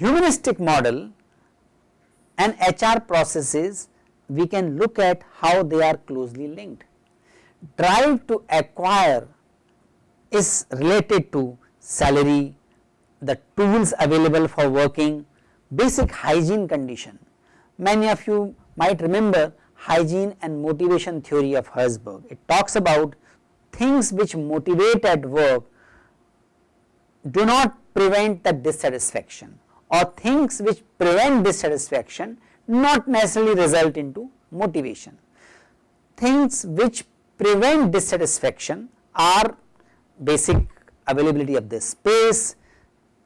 Humanistic model and HR processes we can look at how they are closely linked. Drive to acquire is related to salary, the tools available for working, basic hygiene condition. Many of you might remember hygiene and motivation theory of Herzberg. It talks about things which motivate at work do not prevent the dissatisfaction or things which prevent dissatisfaction not necessarily result into motivation. Things which prevent dissatisfaction are basic availability of the space,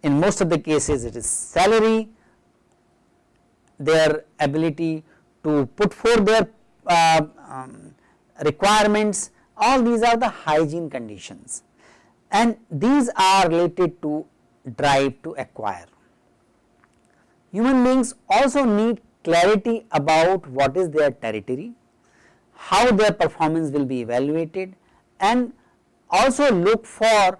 in most of the cases it is salary, their ability to put forth their uh, um, requirements, all these are the hygiene conditions and these are related to drive to acquire. Human beings also need clarity about what is their territory, how their performance will be evaluated and also look for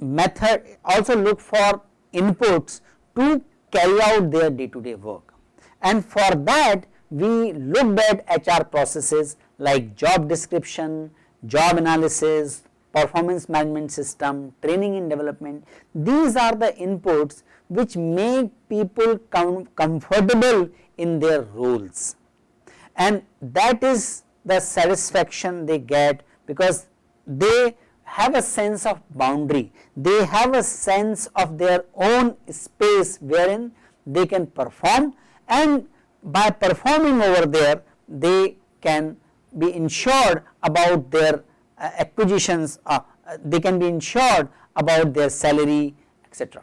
method also look for inputs to carry out their day to day work. And for that we looked at HR processes like job description, job analysis, performance management system, training and development. These are the inputs which make people com comfortable in their roles and that is the satisfaction they get because they have a sense of boundary, they have a sense of their own space wherein they can perform and by performing over there they can be insured about their uh, acquisitions, uh, uh, they can be insured about their salary etc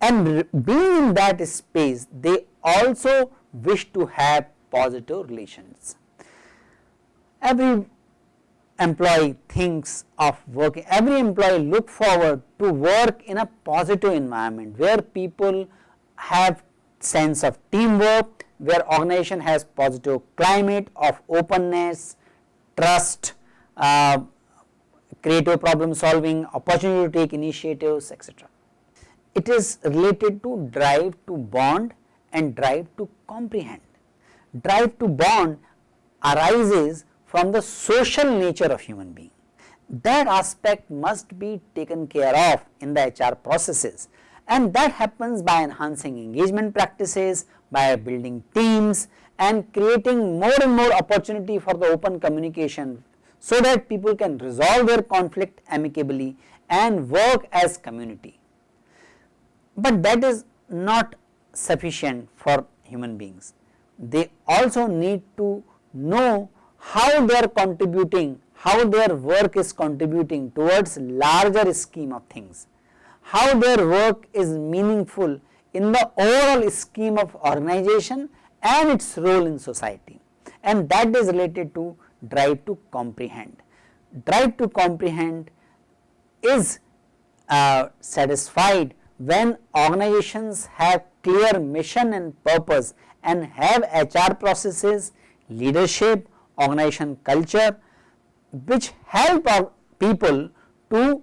and being in that space they also wish to have positive relations. Every employee thinks of working, every employee look forward to work in a positive environment where people have sense of teamwork, where organization has positive climate of openness, trust, uh, creative problem solving, opportunity to take initiatives etc it is related to drive to bond and drive to comprehend. Drive to bond arises from the social nature of human being. That aspect must be taken care of in the HR processes and that happens by enhancing engagement practices, by building teams and creating more and more opportunity for the open communication so that people can resolve their conflict amicably and work as community but that is not sufficient for human beings. They also need to know how they are contributing, how their work is contributing towards larger scheme of things, how their work is meaningful in the overall scheme of organization and its role in society and that is related to drive to comprehend. Drive to comprehend is uh, satisfied when organizations have clear mission and purpose and have HR processes, leadership, organization culture which help our people to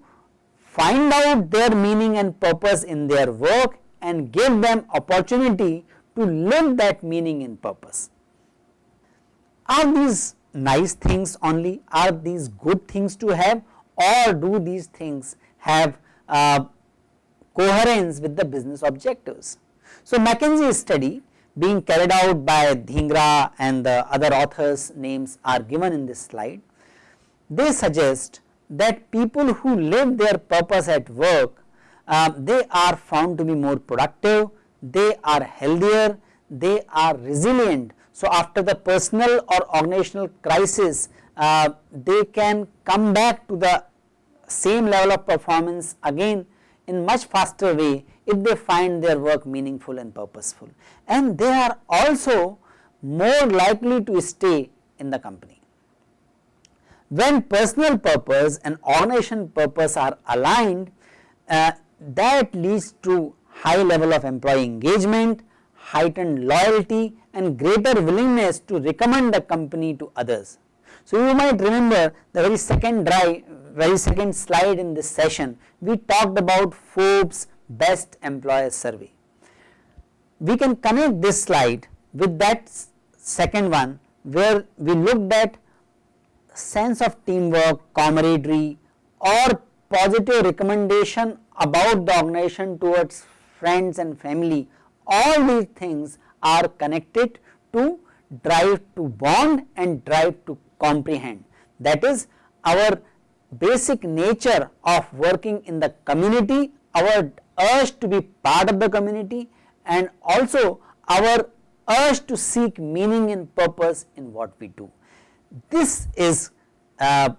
find out their meaning and purpose in their work and give them opportunity to live that meaning and purpose. Are these nice things only? Are these good things to have or do these things have uh, coherence with the business objectives. So, McKinsey study being carried out by Dhingra and the other authors names are given in this slide. They suggest that people who live their purpose at work, uh, they are found to be more productive, they are healthier, they are resilient. So, after the personal or organizational crisis, uh, they can come back to the same level of performance again in much faster way if they find their work meaningful and purposeful and they are also more likely to stay in the company. When personal purpose and organization purpose are aligned, uh, that leads to high level of employee engagement, heightened loyalty and greater willingness to recommend the company to others. So, you might remember the very second drive, very second slide in this session, we talked about Forbes best employer survey. We can connect this slide with that second one where we looked at sense of teamwork, camaraderie or positive recommendation about the organization towards friends and family, all these things are connected to drive to bond and drive to comprehend. That is our basic nature of working in the community, our urge to be part of the community and also our urge to seek meaning and purpose in what we do. This is uh,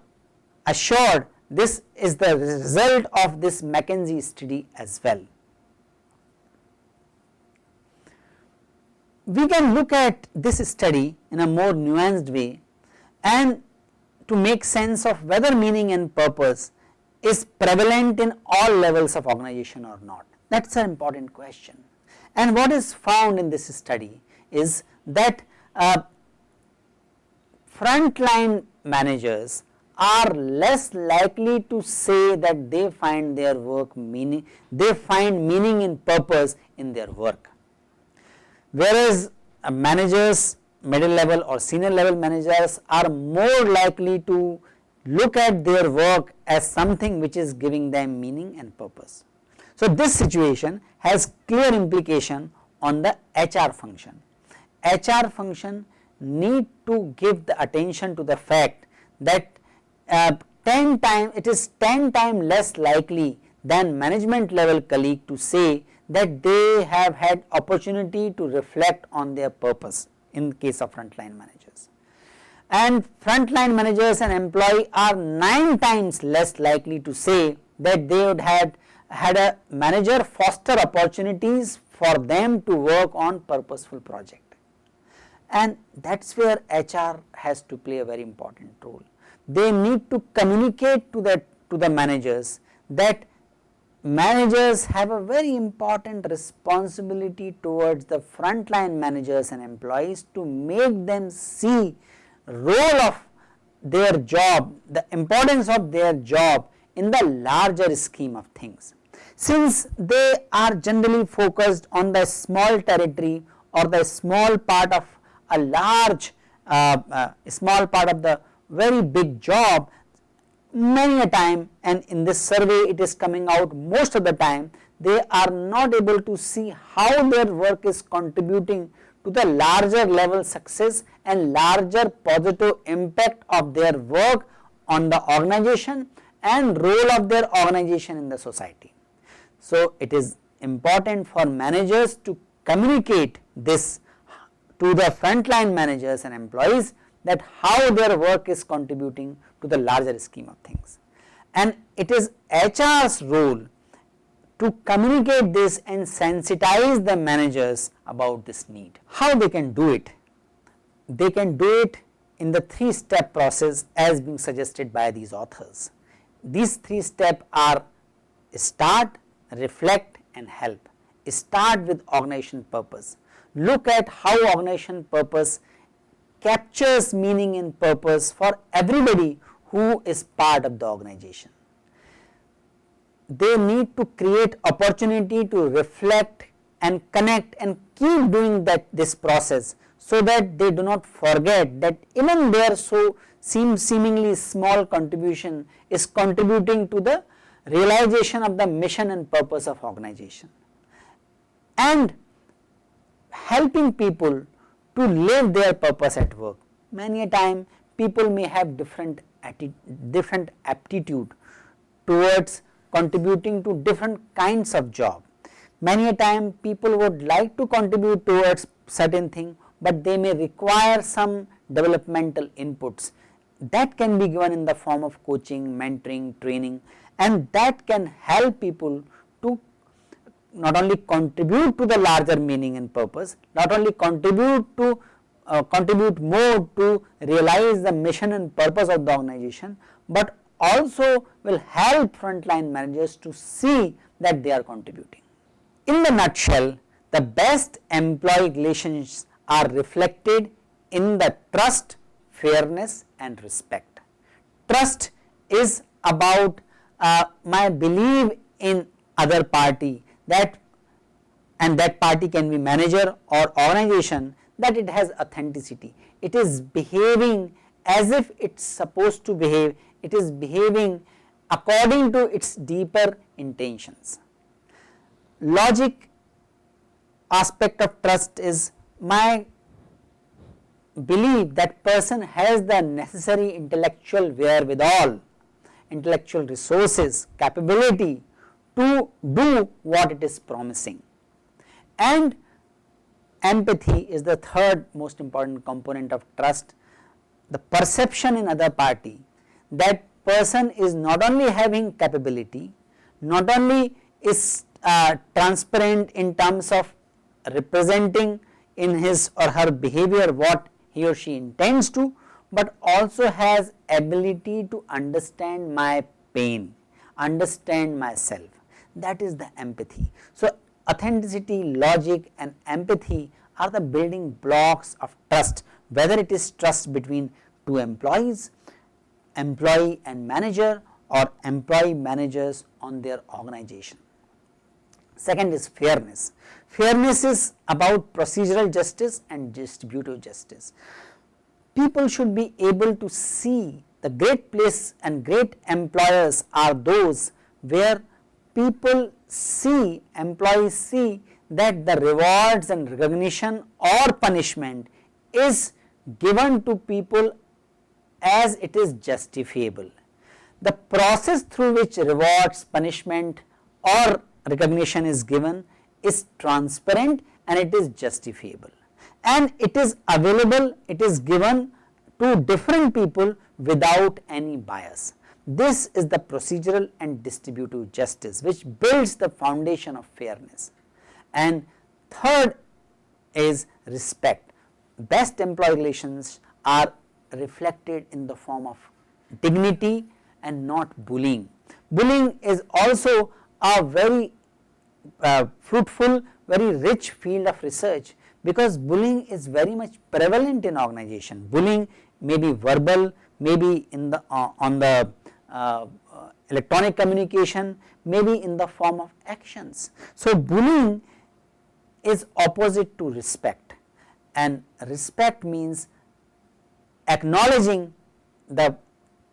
assured, this is the result of this McKinsey study as well. We can look at this study in a more nuanced way and to make sense of whether meaning and purpose is prevalent in all levels of organization or not. That is an important question. And what is found in this study is that uh, frontline managers are less likely to say that they find their work meaning, they find meaning and purpose in their work. Whereas uh, managers middle level or senior level managers are more likely to look at their work as something which is giving them meaning and purpose. So, this situation has clear implication on the HR function. HR function need to give the attention to the fact that uh, 10 times it is 10 times less likely than management level colleague to say that they have had opportunity to reflect on their purpose in case of frontline managers. And frontline managers and employee are 9 times less likely to say that they would have had a manager foster opportunities for them to work on purposeful project. And that is where HR has to play a very important role. They need to communicate to the to the managers that managers have a very important responsibility towards the frontline managers and employees to make them see role of their job, the importance of their job in the larger scheme of things. Since they are generally focused on the small territory or the small part of a large uh, uh, small part of the very big job many a time and in this survey it is coming out most of the time they are not able to see how their work is contributing to the larger level success and larger positive impact of their work on the organization and role of their organization in the society. So, it is important for managers to communicate this to the frontline managers and employees that how their work is contributing to the larger scheme of things. And it is HR's role to communicate this and sensitize the managers about this need. How they can do it? They can do it in the three step process as being suggested by these authors. These three steps are start, reflect and help. Start with organization purpose. Look at how organization purpose captures meaning and purpose for everybody who is part of the organization. They need to create opportunity to reflect and connect and keep doing that this process so that they do not forget that even their so seem seemingly small contribution is contributing to the realization of the mission and purpose of organization and helping people to live their purpose at work. Many a time people may have different different aptitude towards contributing to different kinds of job. Many a time people would like to contribute towards certain thing, but they may require some developmental inputs that can be given in the form of coaching, mentoring, training and that can help people to not only contribute to the larger meaning and purpose, not only contribute to uh, contribute more to realize the mission and purpose of the organization, but also will help frontline managers to see that they are contributing. In the nutshell, the best employee relations are reflected in the trust, fairness and respect. Trust is about uh, my belief in other party that and that party can be manager or organization that it has authenticity. It is behaving as if it is supposed to behave, it is behaving according to its deeper intentions. Logic aspect of trust is my belief that person has the necessary intellectual wherewithal, intellectual resources, capability to do what it is promising. And empathy is the third most important component of trust, the perception in other party that person is not only having capability, not only is uh, transparent in terms of representing in his or her behavior what he or she intends to, but also has ability to understand my pain, understand myself that is the empathy. So, authenticity, logic and empathy are the building blocks of trust whether it is trust between two employees, employee and manager or employee managers on their organization. Second is fairness. Fairness is about procedural justice and distributive justice. People should be able to see the great place and great employers are those where people see, employees see that the rewards and recognition or punishment is given to people as it is justifiable. The process through which rewards, punishment or recognition is given is transparent and it is justifiable and it is available, it is given to different people without any bias. This is the procedural and distributive justice which builds the foundation of fairness. And third is respect. Best employee relations are reflected in the form of dignity and not bullying. Bullying is also a very uh, fruitful, very rich field of research because bullying is very much prevalent in organization. Bullying may be verbal, maybe in the uh, on the uh, electronic communication may be in the form of actions. So, bullying is opposite to respect and respect means acknowledging the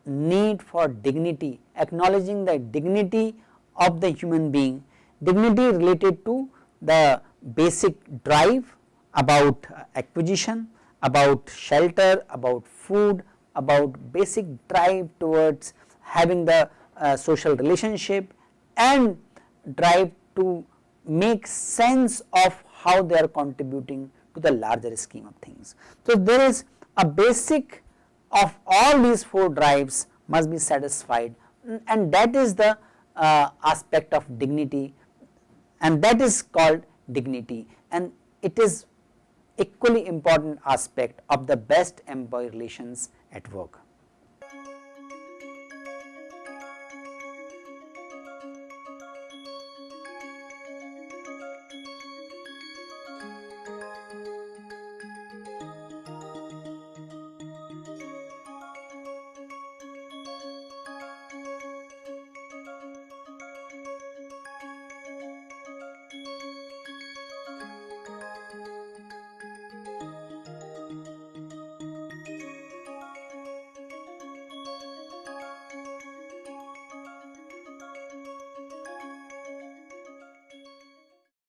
need for dignity, acknowledging the dignity of the human being, dignity related to the basic drive about acquisition, about shelter, about food, about basic drive towards having the uh, social relationship and drive to make sense of how they are contributing to the larger scheme of things. So, there is a basic of all these four drives must be satisfied. And that is the uh, aspect of dignity. And that is called dignity. And it is equally important aspect of the best employee relations at work.